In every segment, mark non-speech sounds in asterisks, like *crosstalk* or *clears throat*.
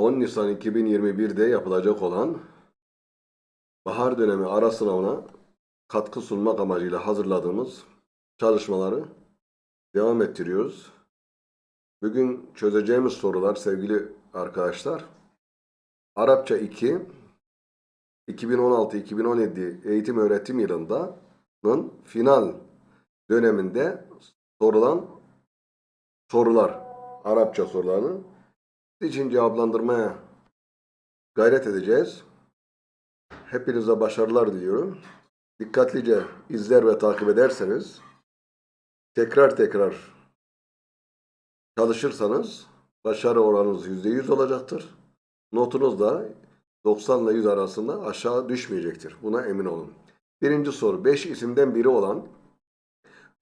10 Nisan 2021'de yapılacak olan bahar dönemi ara sınavına katkı sunmak amacıyla hazırladığımız çalışmaları devam ettiriyoruz. Bugün çözeceğimiz sorular sevgili arkadaşlar Arapça 2 2016-2017 eğitim öğretim yılının final döneminde sorulan sorular Arapça sorularını için cevaplandırmaya gayret edeceğiz. Hepinize başarılar diliyorum. Dikkatlice izler ve takip ederseniz tekrar tekrar çalışırsanız başarı oranınız %100 olacaktır. Notunuz da 90 ile 100 arasında aşağı düşmeyecektir. Buna emin olun. Birinci soru 5 isimden biri olan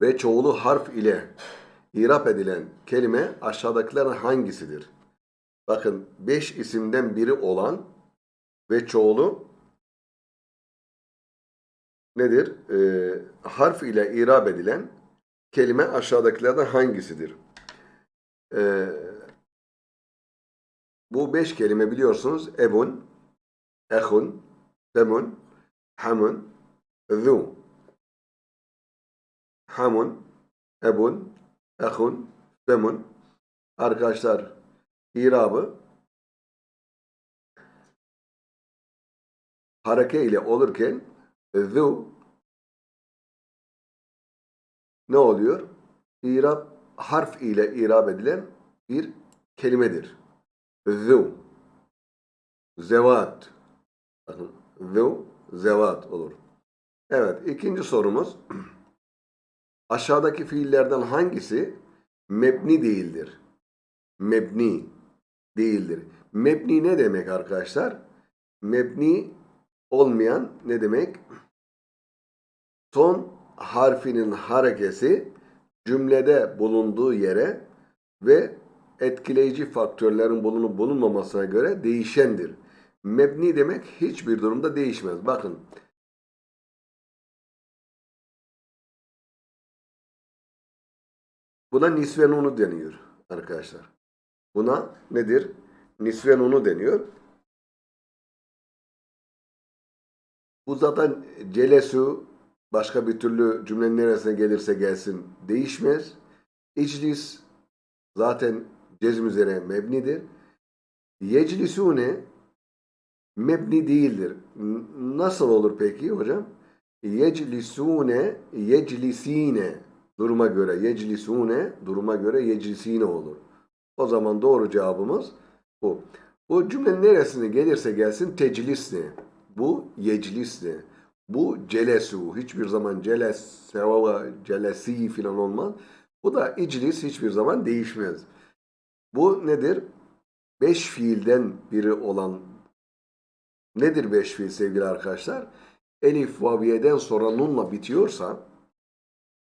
ve çoğulu harf ile irap edilen kelime aşağıdakilerden hangisidir? Bakın 5 isimden biri olan ve çoğulu nedir? Ee, harf ile irab edilen kelime aşağıdakilerden hangisidir? Ee, bu beş kelime biliyorsunuz. Ebun, ehun, temun, hamun, zu. Hamun, ebun, ehun, temun. Arkadaşlar irabı hareke ile olurken zu ne oluyor? İrab harf ile irab edilen bir kelimedir. Zu zevat bakın zu zevat olur. Evet ikinci sorumuz *clears throat* aşağıdaki fiillerden hangisi mebni değildir? Mebni değildir. Mebni ne demek arkadaşlar? Mebni olmayan ne demek? Son harfinin harekesi cümlede bulunduğu yere ve etkileyici faktörlerin bulunup bulunmamasına göre değişendir. Mebni demek hiçbir durumda değişmez. Bakın. Buna nisve nunu deniyor arkadaşlar. Buna nedir? Nisve nunu deniyor. Bu zaten celesu başka bir türlü cümlenin neresine gelirse gelsin değişmez. İclis zaten cezm üzere mebnidir. Yeclisune mebni değildir. Nasıl olur peki hocam? Yeclisune, yeclisine duruma göre yeclisune duruma göre yeclisine olur. O zaman doğru cevabımız bu. Bu cümlenin neresine gelirse gelsin teclisne. Bu yeclisne. Bu celesu. Hiçbir zaman celes, sevava, celesi filan olmaz. Bu da iclis hiçbir zaman değişmez. Bu nedir? Beş fiilden biri olan nedir beş fiil sevgili arkadaşlar? Elif vaviyeden sonra nunla bitiyorsa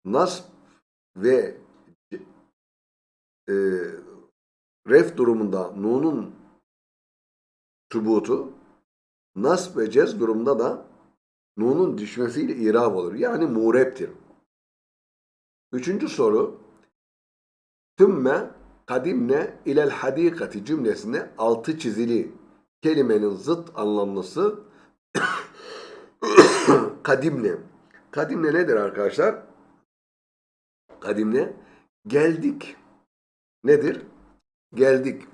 nasb ve e, ref durumunda nunun tubutu nasb ve cez durumunda da nunun düşmesiyle irab olur. Yani mureptir. Üçüncü soru tümme kadimne ilel hadikati cümlesinde altı çizili kelimenin zıt anlamlısı *coughs* kadimne. Kadimne nedir arkadaşlar? Kadimne geldik. Nedir? Geldik.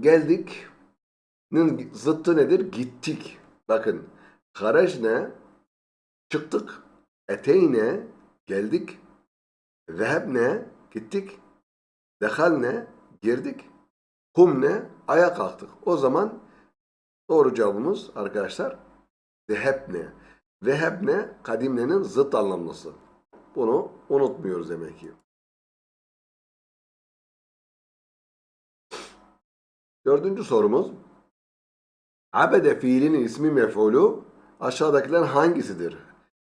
Geldik. Zıttı nedir? Gittik. Bakın. Harajne çıktık. Eteyne geldik. Zehebne gittik. Dehalne girdik. Kumne ayağa kalktık. O zaman doğru cevabımız arkadaşlar zehebne. Zehebne kadimnenin zıt anlamlısı. Bunu unutmuyoruz demek ki. Dördüncü sorumuz. Abede fiilinin ismi mef'ulu aşağıdakiler hangisidir?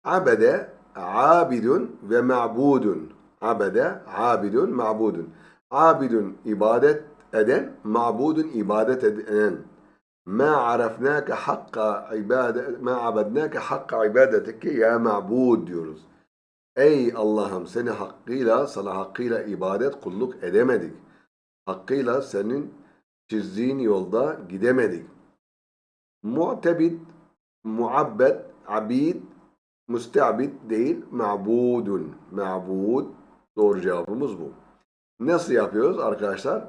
Abede abidun ve ma'budun. Abede abidun ma'budun. Abidun ibadet eden, ma'budun ibadet eden. Ma arafnake hakka ibadet, ma abednake hakka ibadetike ya ma'bud diyoruz. Ey Allah'ım seni hakkıyla, sana hakkıyla ibadet, kulluk edemedik. hakkıyla senin çizdiğin yolda gidemedik. Mu'tebid, muabbed, abid, müsteabid değil, ma'budun. Ma'bud. Doğru cevabımız bu. Nasıl yapıyoruz arkadaşlar?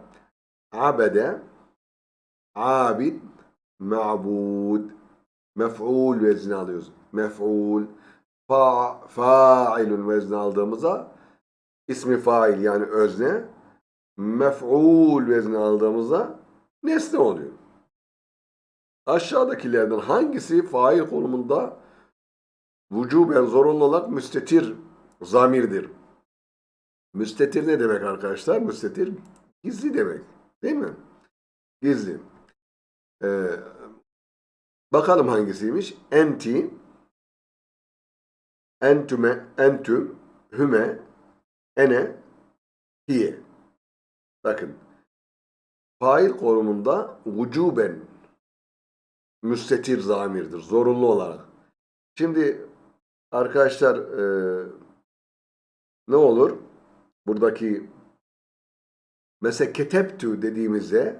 Abede, abid, ma'bud. Mef'ul vezni alıyoruz. Mef'ul. Fa, fa'ilun vezni aldığımızda ismi fail yani özne. Mef'ul vezni aldığımızda nesne oluyor. Aşağıdakilerden hangisi fail konumunda vücuben zorunlu olarak müstetir zamirdir? Müstetir ne demek arkadaşlar? Müstetir gizli demek. Değil mi? Gizli. Ee, bakalım hangisiymiş? Enti, entüme, entüm, hüme, ene, hiye. Bakın. Fail konumunda vücuben müstetir zamirdir. Zorunlu olarak. Şimdi arkadaşlar e, ne olur? Buradaki mesela keteptü dediğimizde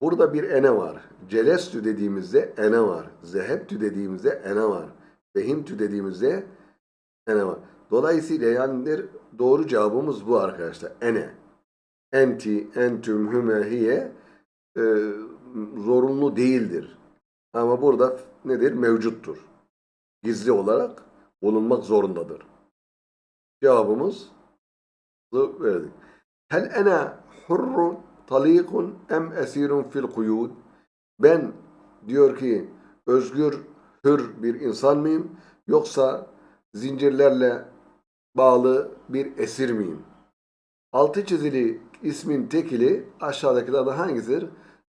burada bir ene var. Celestü dediğimizde ene var. Zehebtü dediğimizde ene var. Fehimtü dediğimizde ene var. Dolayısıyla yani doğru cevabımız bu arkadaşlar. Ene. Enti, entüm, hüme, hiye e, zorunlu değildir. Ama burada nedir? Mevcuttur. Gizli olarak bulunmak zorundadır. Cevabımız verdik. Hel ene hurrun talikun em esirun fil kuyud? Ben diyor ki özgür, hür bir insan mıyım? Yoksa zincirlerle bağlı bir esir miyim? Altı çizili ismin tekili aşağıdakilerden hangisidir?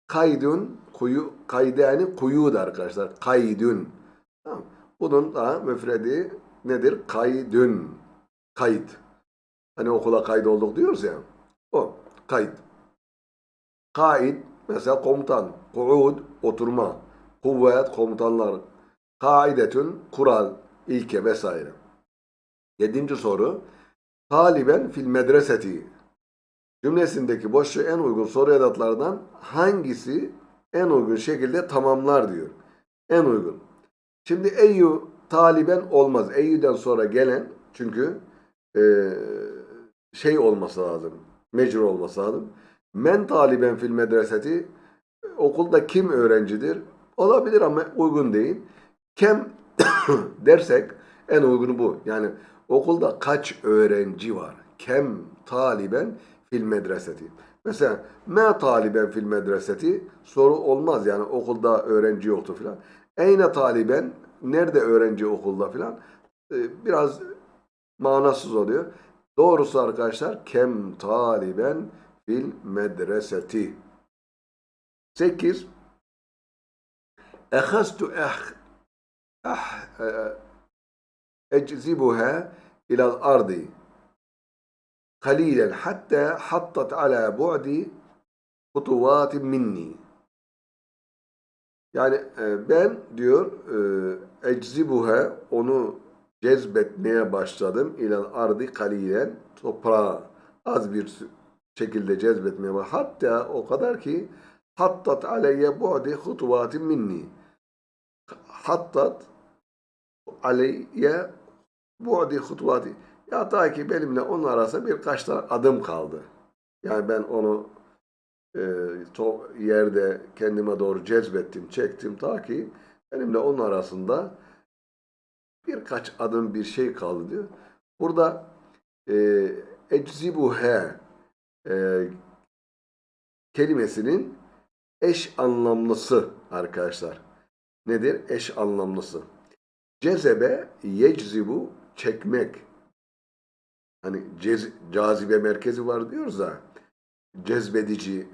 Kaydun, kuyu, kaydani kuyud arkadaşlar. Kaydun. Tamam. Bunun da müfredi nedir? Kaydun. Kayıt. Hani okula kaydolduk diyoruz ya. O. Kayıt. Kaid mesela komutan. Kuud oturma. Kuvvet komutanlar. Kaidetün kural, ilke vesaire. Yedinci soru. Taliben fil medreseti cümlesindeki boşluğu en uygun soru edatlardan hangisi en uygun şekilde tamamlar diyor. En uygun. Şimdi eyyü taliben olmaz. Eyyüden sonra gelen çünkü e, şey olması lazım. Mecbur olması lazım. Men taliben fil medreseti okulda kim öğrencidir? Olabilir ama uygun değil. Kem *coughs* dersek en uygunu bu. Yani okulda kaç öğrenci var? Kem taliben fil medreseti. Mesela me taliben fil medreseti soru olmaz yani okulda öğrenci yoktu filan. Eyne taliben nerede öğrenci okulda filan ee, biraz manasız oluyor. Doğrusu arkadaşlar kem taliben fil medreseti. 8 Ehastu eh ah eczibuha ilal ardi قليلا حتى حطت على بعد خطوات minni. Yani e, ben diyor e, eczibuha onu cezbetmeye başladım ilal ardı kalilen toprağa az bir şekilde cezbetmeye başladım. Hatta o kadar ki hattat aleyye bu'di hutuvatin minni. Hattat aleyye bu'di hutuvati. ya ta ki benimle onun arasında birkaç tane adım kaldı. Yani ben onu e, to, yerde kendime doğru cezbettim, çektim ta ki benimle onun arasında birkaç adım bir şey kaldı diyor. Burada e, eczibuhe e, kelimesinin eş anlamlısı arkadaşlar. Nedir? Eş anlamlısı. Cezebe yeczibu çekmek hani cez, cazibe merkezi var diyoruz da cezbedici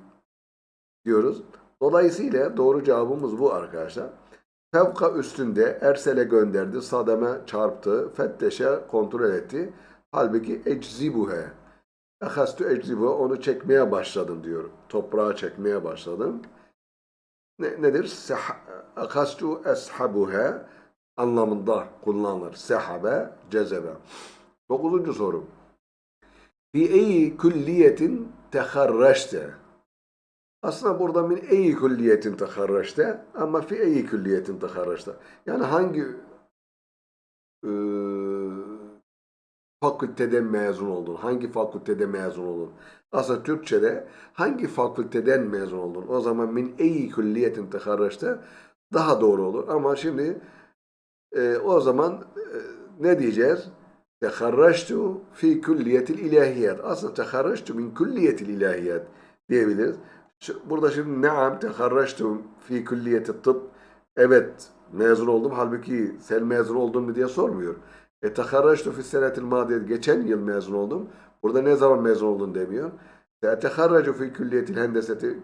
diyoruz. Dolayısıyla doğru cevabımız bu arkadaşlar. Fevka üstünde ersele gönderdi, sademe çarptı, fetteşe kontrol etti. Halbuki eczibuhe. Ehastu eczibuhe onu çekmeye başladım diyor. Toprağa çekmeye başladım. Ne, nedir? Ehastu eshabuhe anlamında kullanılır. Sehabe, cezebe. Dokuzuncu soru. Fi eyi külliyetin teharreşte. Aslında burada min eyi külliyetin teharraçta ama fi eyi külliyetin teharraçta. Yani hangi e, fakülteden mezun oldun? Hangi fakültede mezun oldun? Aslında Türkçe'de hangi fakülteden mezun oldun? O zaman min eyi külliyetin teharraçta daha doğru olur. Ama şimdi e, o zaman e, ne diyeceğiz? Teharraçtu fi külliyetil ilahiyat. Aslında teharraçtu min külliyetil ilahiyat diyebiliriz. Burada şimdi naam teharraçtu fi külliyeti tıp. Evet mezun oldum. Halbuki sen mezun oldun mu diye sormuyor. E teharraçtu fi senetil madiye. Geçen yıl mezun oldum. Burada ne zaman mezun oldun demiyor. Teharracu fi külliyetil hendeseti.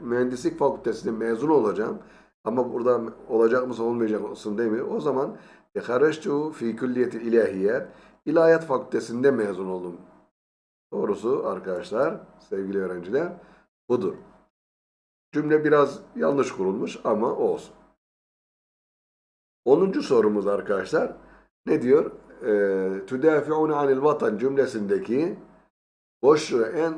Mühendislik fakültesinde mezun olacağım. Ama burada olacak mısın olmayacak mısın demiyor. O zaman teharraçtu fi külliyetil ilahiyat. İlahiyat fakültesinde mezun oldum. Doğrusu arkadaşlar, sevgili öğrenciler budur. Cümle biraz yanlış kurulmuş ama olsun. 10. sorumuz arkadaşlar ne diyor? Ee, Tüdafi'une anil vatan cümlesindeki boşluğu en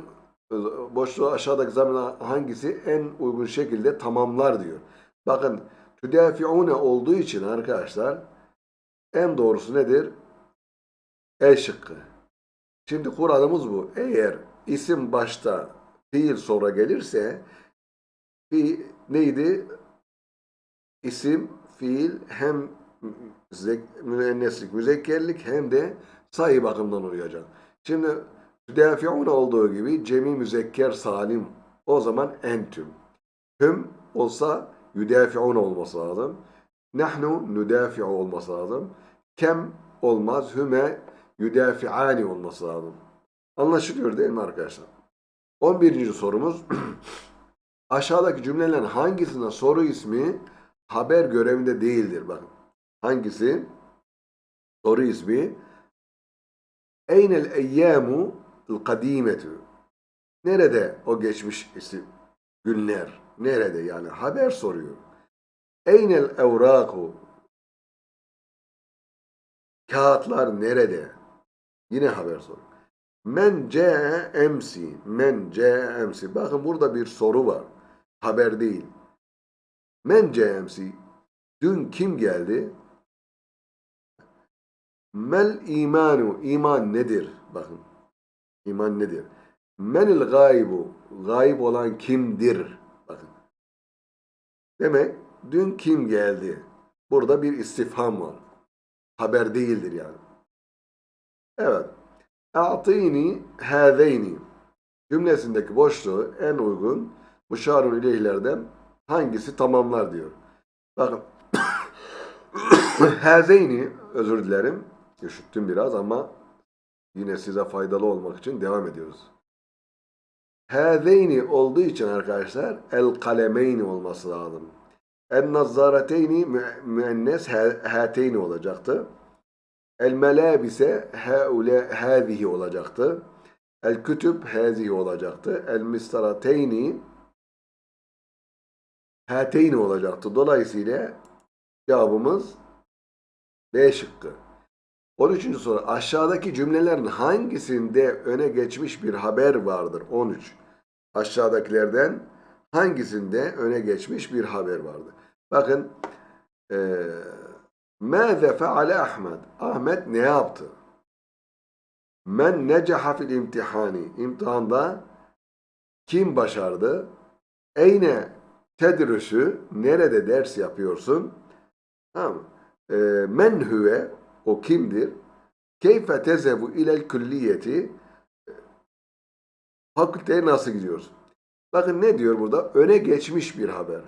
boşluğu aşağıdaki zamana hangisi en uygun şekilde tamamlar diyor. Bakın tüdafi'une olduğu için arkadaşlar en doğrusu nedir? E şıkkı. Şimdi kuralımız bu. Eğer isim başta fiil sonra gelirse fi neydi? İsim, fiil hem müenneslik, müzekkerlik hem de sayı bakımından uyacak. Şimdi müdafiun olduğu gibi cemi müzekker salim o zaman entüm. Hüm olsa yüdafiun olması lazım. Nahnu nüdafi'u olması lazım. Kem olmaz. Hüme yüdafi'ani olması lazım. Anlaşılıyor değil mi arkadaşlar? 11. sorumuz *clears throat* aşağıdaki cümlelerin hangisinde soru ismi haber görevinde değildir? Bakın. Hangisi? Soru ismi Eynel eyyamu kadimetu Nerede o geçmiş isim? Günler. Nerede yani? Haber soruyor. Eynel evraku Kağıtlar nerede? Yine haber soruyor. Men emsi. Men emsi. Bakın burada bir soru var. Haber değil. Men emsi. Dün kim geldi? Mel imanu. İman nedir? Bakın. İman nedir? Menil gaybu. Gayb olan kimdir? Bakın. Demek dün kim geldi? Burada bir istifham var. Haber değildir yani. Evet. A'tini hâzeyni cümlesindeki boşluğu en uygun muşarun ileyhlerden hangisi tamamlar diyor. Bakın *coughs* hâzeyni özür dilerim. Üşüttüm biraz ama yine size faydalı olmak için devam ediyoruz. Hâzeyni olduğu için arkadaşlar el kalemeyni olması lazım. En nazzareteyni mü- müennes hâteyni olacaktı. El melabise haule hâzihi olacaktı. El kütüb hâzihi olacaktı. El mistarateyni hâteyni olacaktı. Dolayısıyla cevabımız B şıkkı. 13. soru. Aşağıdaki cümlelerin hangisinde öne geçmiş bir haber vardır? 13. Aşağıdakilerden hangisinde öne geçmiş bir haber vardır? Bakın eee Mâze feale Ahmet? Ahmet ne yaptı? Men necaha fil imtihani? İmtihanda kim başardı? Eyne tedrüsü? Nerede ders yapıyorsun? Tamam. Ee, men huve? O kimdir? Keyfe tezebu ilel külliyeti? Fakülteye nasıl gidiyorsun? Bakın ne diyor burada? Öne geçmiş bir haber.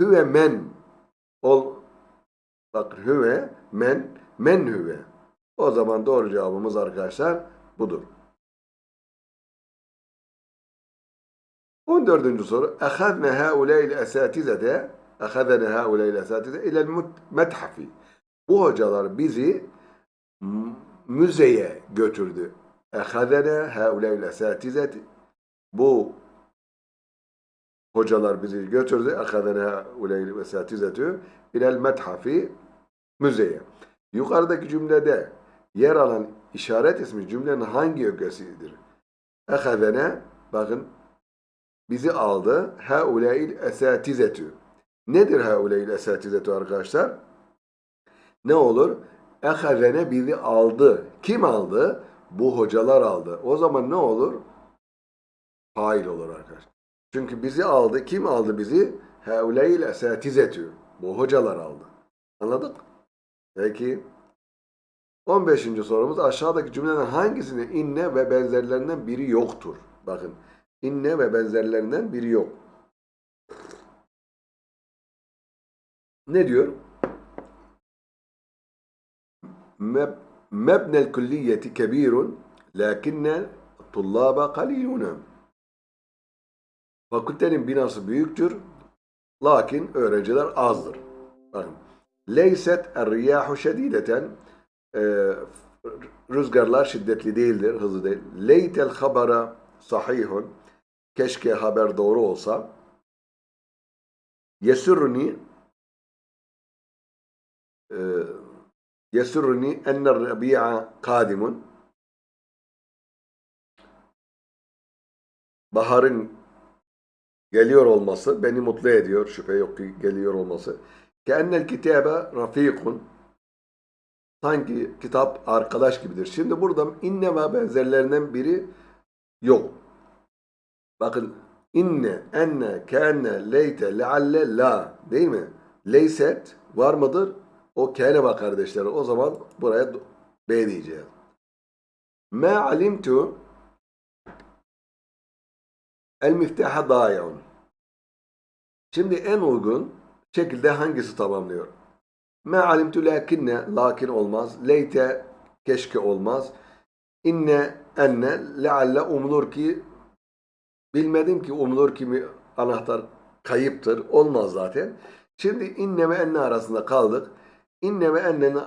Hüve men ol, Bak hüve, men, men hüve. O zaman doğru cevabımız arkadaşlar budur. 14. soru. Ehadne hauleyl esatizede ehadene hauleyl esatize ilel methafi. Bu hocalar bizi müzeye götürdü. Ehadene hauleyl esatizeti. Bu hocalar bizi götürdü. Ehadene hauleyl esatizetü ilel methafi müzeye. Yukarıdaki cümlede yer alan işaret ismi cümlenin hangi ögesidir? Ehadene bakın bizi aldı. Heuleil esatizetü. Nedir heuleil esatizetü arkadaşlar? Ne olur? Ehazene bizi aldı. Kim aldı? Bu hocalar aldı. O zaman ne olur? Fail olur arkadaşlar. Çünkü bizi aldı. Kim aldı bizi? Heuleil esatizetü. Bu hocalar aldı. Anladık? Peki. 15. sorumuz aşağıdaki cümleden hangisinde inne ve benzerlerinden biri yoktur? Bakın inne ve benzerlerinden biri yok. Ne diyor? Meb mebnel külliyeti kebirun lakinne tullaba kalilune. Fakültenin binası büyüktür lakin öğrenciler azdır. Bakın. Leyset er-riyahu şedideten e, rüzgarlar şiddetli değildir, hızlı değil. Leytel habara sahihun keşke haber doğru olsa. Yesurni e, yesurni enner rabi'a kadimun baharın geliyor olması beni mutlu ediyor. Şüphe yok ki geliyor olması. Keennel kitabe rafikun sanki kitap arkadaş gibidir. Şimdi burada inne ve benzerlerinden biri yok. Bakın inne, enne, kenne, leyte, lealle, la değil mi? Leyset var mıdır? O kene bak kardeşler. O zaman buraya B diyeceğiz. Ma alimtu el miftaha dayaun. Şimdi en uygun şekilde hangisi tamamlıyor? Ma alimtu lakinne lakin olmaz. Leyte keşke olmaz. İnne enne lealle umulur ki bilmedim ki umulur ki mi anahtar kayıptır. Olmaz zaten. Şimdi inne ve enne arasında kaldık. İnne ve ennenin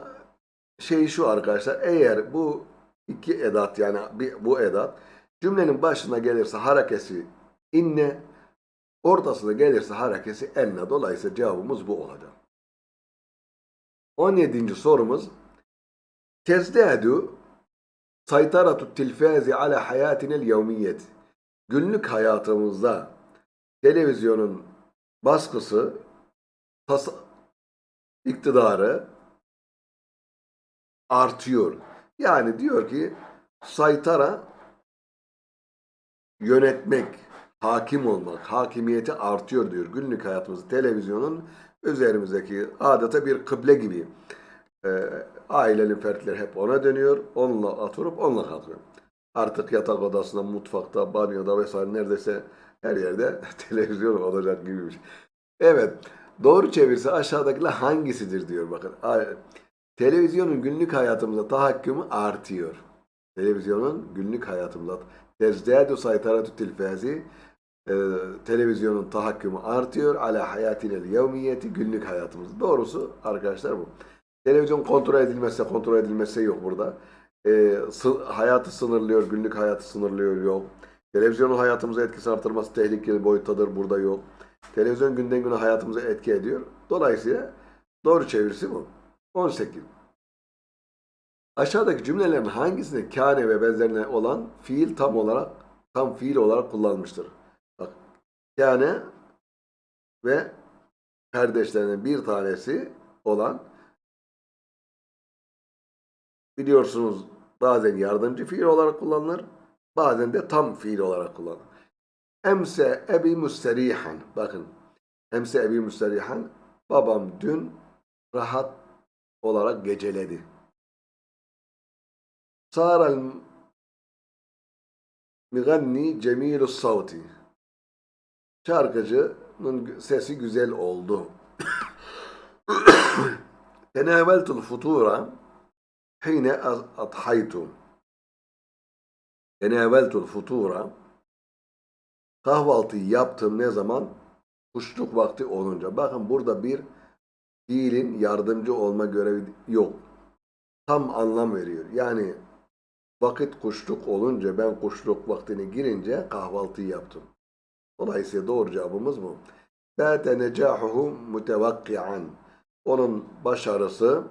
şeyi şu arkadaşlar. Eğer bu iki edat yani bu edat cümlenin başına gelirse harekesi inne ortasına gelirse harekesi enne. Dolayısıyla cevabımız bu olacak. 17. sorumuz Tezdadu saytaratu tilfazi ala hayatinel yevmiyet Günlük hayatımızda televizyonun baskısı tas iktidarı artıyor. Yani diyor ki saytara yönetmek, hakim olmak, hakimiyeti artıyor diyor. Günlük hayatımızda televizyonun üzerimizdeki adeta bir kıble gibi. E, ailenin fertleri hep ona dönüyor. Onunla oturup onunla kalkıyor. Artık yatak odasında, mutfakta, banyoda vesaire neredeyse her yerde *laughs* televizyon olacak gibi bir şey. Evet. Doğru çevirse aşağıdakiler hangisidir diyor bakın. Televizyonun günlük hayatımızda tahakkümü artıyor. Televizyonun günlük hayatımızda tezdâdu saytaratü tilfazi e, televizyonun tahakkümü artıyor. Ala hayatinel yevmiyeti günlük hayatımız. Doğrusu arkadaşlar bu. Televizyon kontrol edilmezse kontrol edilmezse yok burada. E, hayatı sınırlıyor, günlük hayatı sınırlıyor yok. Televizyonun hayatımıza etkisi artırması tehlikeli boyuttadır burada yok. Televizyon günden güne hayatımıza etki ediyor. Dolayısıyla doğru çevirisi bu. 18. Aşağıdaki cümlelerin hangisinde kâne ve benzerine olan fiil tam olarak tam fiil olarak kullanmıştır? Bak, kâne ve kardeşlerinin bir tanesi olan biliyorsunuz bazen yardımcı fiil olarak kullanılır, bazen de tam fiil olarak kullanılır. Emse ebi müsterihan. Bakın. Emse ebi müsterihan. Babam dün rahat olarak geceledi. Saral miganni cemilus savti. Şarkıcının sesi güzel oldu. Tenaveltul futura hine adhaytu. Tenaveltul futura kahvaltıyı yaptım ne zaman? Kuşluk vakti olunca. Bakın burada bir fiilin yardımcı olma görevi yok. Tam anlam veriyor. Yani vakit kuşluk olunca ben kuşluk vaktine girince kahvaltıyı yaptım. Dolayısıyla doğru cevabımız bu. Bâte necahuhu mutevakki'an. Onun başarısı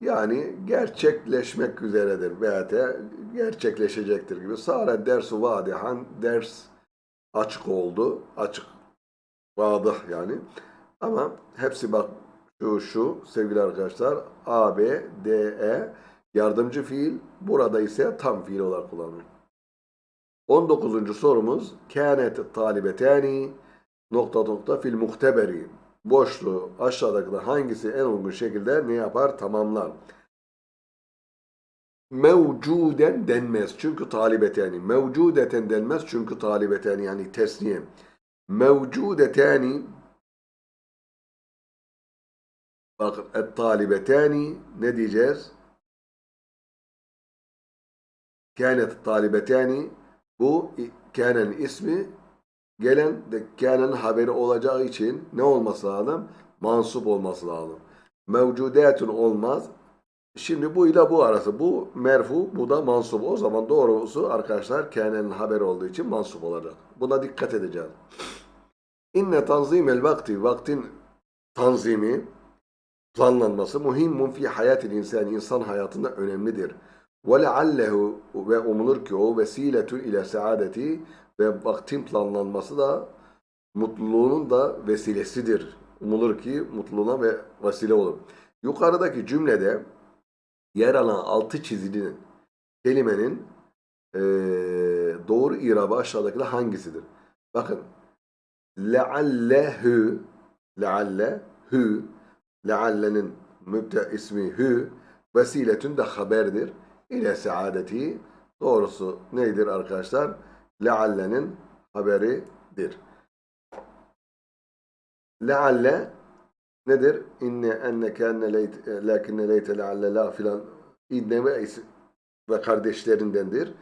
yani gerçekleşmek üzeredir. Bâte gerçekleşecektir gibi. Sare dersu vadihan ders açık oldu. Açık. Vadah yani. Ama hepsi bak şu şu sevgili arkadaşlar A, B, D, E yardımcı fiil. Burada ise tam fiil olarak kullanılıyor. 19. sorumuz kânet talibetani nokta nokta fil muhteberi boşluğu aşağıdaki hangisi en uygun şekilde ne yapar tamamlar. Mevcuden denmez çünkü talibetani. Mevcudeten denmez çünkü talibetani yani tesniye. Mevcudetani bakın et talibetani ne diyeceğiz? Kânet talibetani bu kânenin ismi gelen de kânenin haberi olacağı için ne olması lazım? Mansup olması lazım. Mevcudatun olmaz. Şimdi bu ile bu arası. Bu merfu, bu da mansup. O zaman doğrusu arkadaşlar kânenin haberi olduğu için mansup olacak. Buna dikkat edeceğiz. İnne tanzimel vakti, vaktin tanzimi, planlanması muhimmun fi hayatil insan, insan hayatında önemlidir. Leallehu ve umulur ki o vesiletun ile saadeti ve vaktin planlanması da mutluluğunun da vesilesidir. Umulur ki mutluluğuna ve vesile olur. Yukarıdaki cümlede yer alan altı çizilinin kelimenin eee, doğru irabı aşağıdakiler hangisidir? Bakın leallehu leallehu leallenin mübte ismi hü vesiletün de haberdir. İle saadeti doğrusu nedir arkadaşlar? Leallenin haberidir. Lealle nedir? İnne enne leyt lakinne leyte lealle la filan inne ve ve kardeşlerindendir.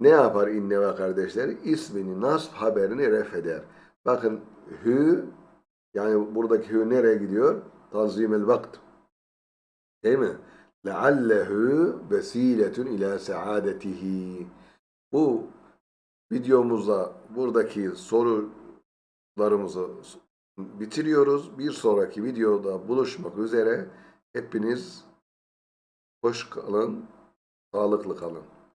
Ne yapar inne ve kardeşleri? İsmini, nasb haberini ref eder. Bakın hü yani buradaki hü nereye gidiyor? Tanzimel vakt. Değil mi? Leallehu vesiletun ila saadetihi. Bu videomuzda buradaki sorularımızı bitiriyoruz. Bir sonraki videoda buluşmak üzere. Hepiniz hoş kalın, sağlıklı kalın.